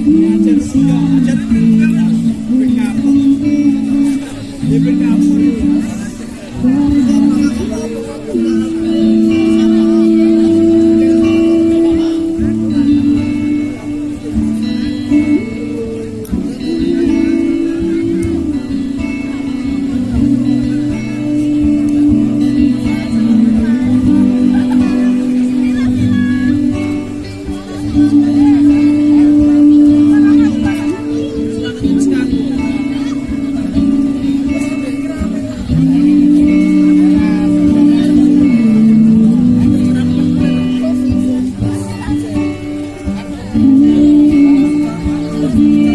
You. ajaran. Agar